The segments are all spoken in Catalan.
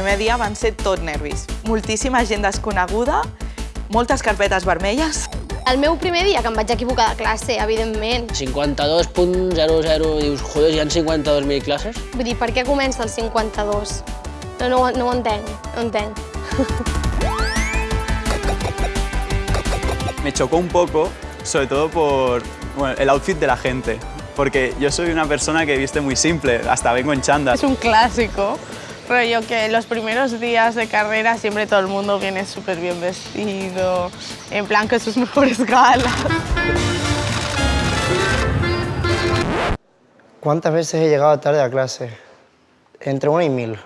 primer dia van ser tot nervis. Moltíssima gent desconeguda, moltes carpetes vermelles. El meu primer dia, que em vaig equivocar de classe, evidentment. 52.00, dius, joder, hi ha 52.000 classes? Vull dir, per què comença el 52? No, no, ho- no ho entenc, no ho entenc. Me chocó un poco, sobre todo por bueno, el outfit de la gente. Porque yo soy una persona que viste muy simple, hasta vengo en chándal. Es un clásico, rollo que los primeros días de carrera siempre todo el mundo viene súper bien vestido, en plan con sus mejores galas. ¿Cuántas veces he llegado tarde a clase? Entre una y mil.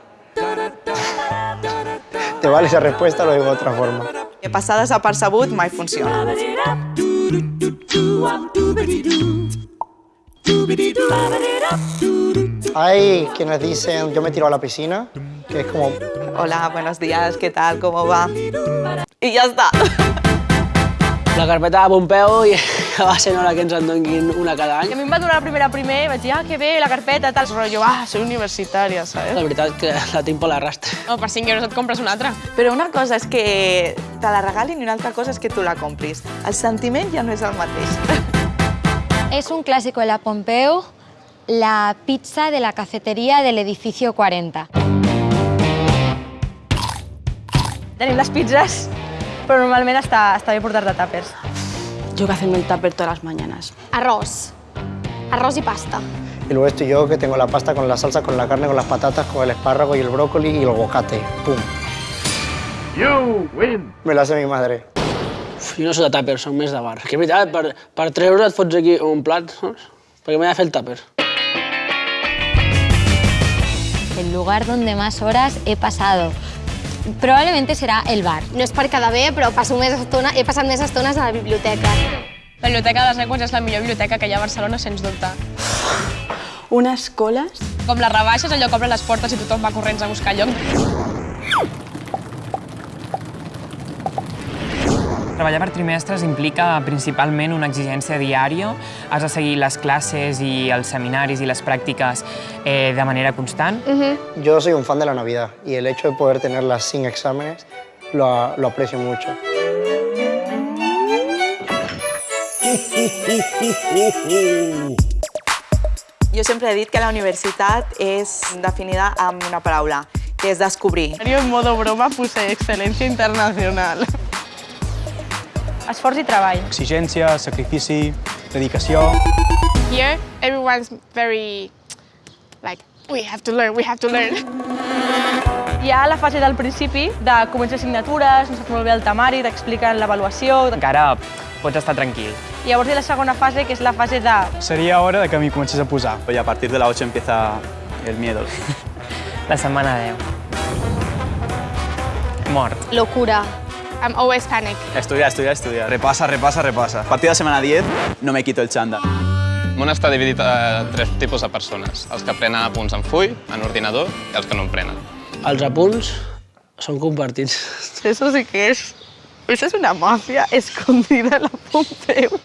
¿Te vale esa respuesta lo digo de otra forma? Que passar desapercebut mai funciona. Hay quienes dicen, yo me tiro a la piscina, que es como, Hola, buenos días, ¿qué tal? ¿Cómo va? I ja està. La carpeta de Pompeu i va ser hora que ens en donguin una cada I a any. mi em va donar la primera primer i vaig dir, ah, que bé, la carpeta, tal. Rollo, ah, soy universitària, La ¿sabes? veritat que la tinc per l'arrastre. No, per 5 euros et compres una altra. Però una cosa és que te la regalin i una altra cosa és que tu la compris. El sentiment ja no és el mateix. Es un clásico de la Pompeu, la pizza de la cafetería del edificio 40. Tenim les pizzas, però normalment està, està bé portar-te tàpers. Yo que hacerme el tupper todas las mañanas. Arròs. Arròs i pasta. y luego estoy yo que tengo la pasta con la salsa, con la carne, con las patatas, con el espárrago y el brócoli y el aguacate. ¡Pum! Me lo hace mi madre. Uf, jo no soc de tàper, soc més de bar. Que és veritat, per, per 3 euros et fots aquí un plat, saps? Perquè m'he de fer el tàper. El lugar donde más horas he pasado. Probablemente será el bar. No és per quedar bé, però passo més estona, he passat més estones a la biblioteca. La biblioteca de Següents és la millor biblioteca que hi ha a Barcelona, sens dubte. Unas colas. Com les rebaixes, allò que obre les portes i tothom va corrents a buscar lloc. Treballar per trimestres implica principalment una exigència diària. Has de seguir les classes i els seminaris i les pràctiques eh, de manera constant. Yo soy un fan de la Navidad y el hecho de poder tenerla sin exámenes lo, lo aprecio mucho. Jo sempre he dit que la universitat és definida amb una paraula, que és descobrir. Jo en modo broma puse excel·lència internacional. Esforç i treball. Exigència, sacrifici, dedicació... Here, everyone's very like, we have to learn, we have to learn. Hi ha la fase del principi de començar assignatures, no saps molt bé el temari, t'expliquen l'avaluació. Encara pots estar tranquil. I llavors hi ha la segona fase, que és la fase de... Sería hora de que m'hi comencés a posar. Y a partir de la 8 empieza el miedo. La setmana 10. Mort. Locura. I'm always panic. Estudiar, estudiar, estudiar. Repasa, repasa, repasa. A partir de la semana 10 no me quito el chándal. El món està dividit a tres tipus de persones. Els que prenen apunts en full, en ordinador, i els que no en prenen. Els apunts són compartits. Eso sí que es... Eso es una mafia escondida en la Pompeu.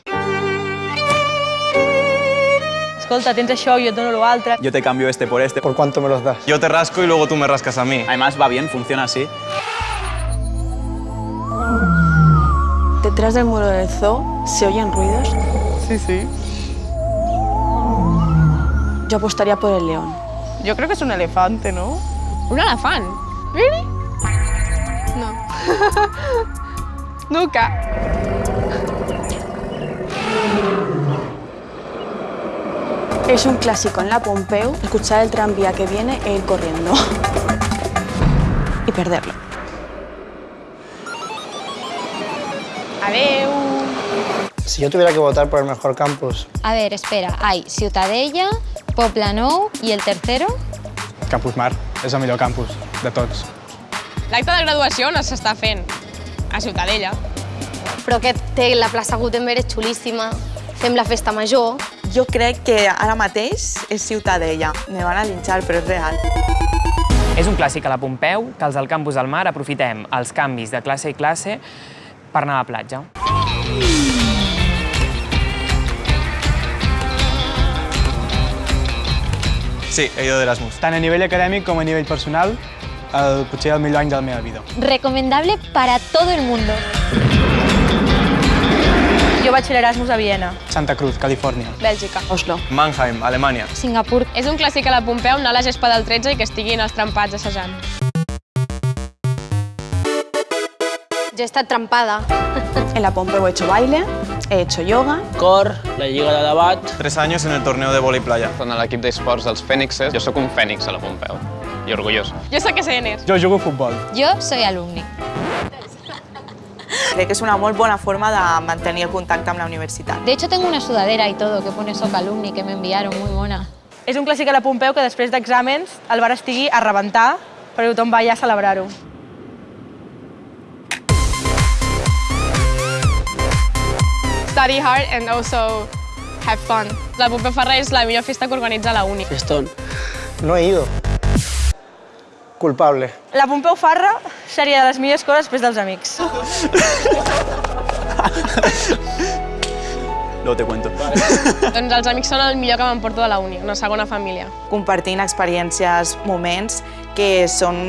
Escolta, tens això, jo et dono l'altre. Yo te cambio este por este. ¿Por cuánto me los das? Jo te rasco i luego tu me rascas a mi. Además va bien, funciona así. Detrás del muro del zoo se oyen ruidos. Sí, sí. Yo apostaría por el león. Yo creo que es un elefante, ¿no? ¿Un elefante? ¿Really? No. Nunca. Es un clásico en la Pompeu escuchar el tranvía que viene e ir corriendo. y perderlo. Adeu. Si yo tuviera que votar por el mejor campus, A ver, espera. Hay Ciutadella, Poplanou y el tercero. Campus Mar és el millor campus de tots. L'acte de graduació no s'està fent a Ciutadella. Però que té la plaça Gutenberg és xulíssima. Fem la festa major. Jo crec que ara mateix és Ciutadella. Me van a linxar, però és real. És un clàssic a la Pompeu que els del campus del mar aprofitem els canvis de classe i classe per anar a la platja. Sí, he ido de Erasmus. Tant a nivell acadèmic com a nivell personal, el, potser el millor any de la meva vida. Recomendable para todo el mundo. Jo vaig fer l'Erasmus a Viena. Santa Cruz, Califòrnia. Bèlgica. Oslo. Mannheim, Alemanya. Singapur. És un clàssic a la Pompeu anar a la gespa del 13 i que estiguin els trempats assajant. Jo he estat trempada. En la Pompeu he hecho baile, he hecho yoga. Cor, la lliga de debat. Tres años en el torneo de vóley playa. En l'equip d'esports dels Fènixes, jo sóc un fènix a la Pompeu. I orgullós. Jo sóc SNs. Jo jugo a futbol. Yo soy alumni. Crec que és una molt bona forma de mantenir el contacte amb la universitat. De hecho, tengo una sudadera y todo que pone Soc Alumni que me enviaron, muy mona. És un clàssic a la Pompeu que després d'exàmens el bar estigui a rebentar perquè tothom va allà a celebrar-ho. Study hard and also have fun. La Pompeu Ferrer és la millor festa que organitza la uni. Festón. No he ido. Culpable. La Pompeu Farra seria de les millors coses després dels amics. Luego te cuento. doncs els amics són el millor que m'emporto de la uni, una segona família. Compartint experiències, moments que són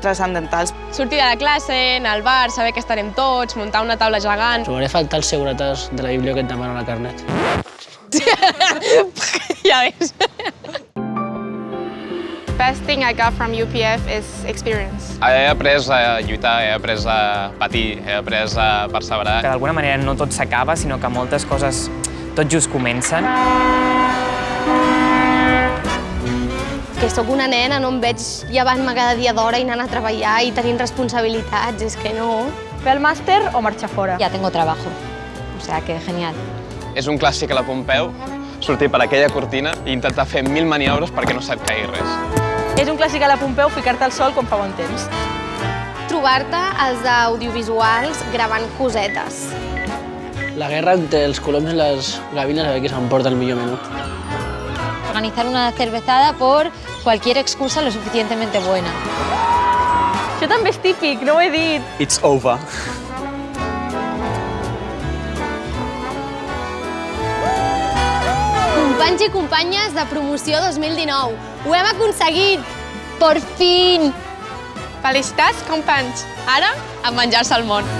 transcendentals. Sortir de la classe, anar al bar, saber que estarem tots, muntar una taula gegant... Trobaré a faltar els segurates de la Bíblia que et demanen la carnet. ja ves. Best thing I got from UPF is experience. He après a lluitar, he après a patir, he après a perseverar. Que d'alguna manera no tot s'acaba, sinó que moltes coses tot just comencen. Que sóc una nena, no em veig llevant-me cada dia d'hora i anant a treballar i tenint responsabilitats, és que no. Fer el màster o marxar fora? Ya tengo trabajo. O sea que genial. És un clàssic a la Pompeu, sortir per aquella cortina i intentar fer mil maniobres perquè no se't caigui res. És un clàssic a la Pompeu ficar-te al sol quan fa bon temps. Trobar-te als audiovisuals gravant cosetes. La guerra entre els coloms i les gavines a veure qui s'emporta el millor menú. Organizar una cervezada por cualquier excusa lo suficientemente buena. Això també és típic, no ho he dit. It's over. Companys i companyes de promoció 2019, ho hem aconseguit! Por fin! Felicitats, companys! Ara, a menjar-se el món.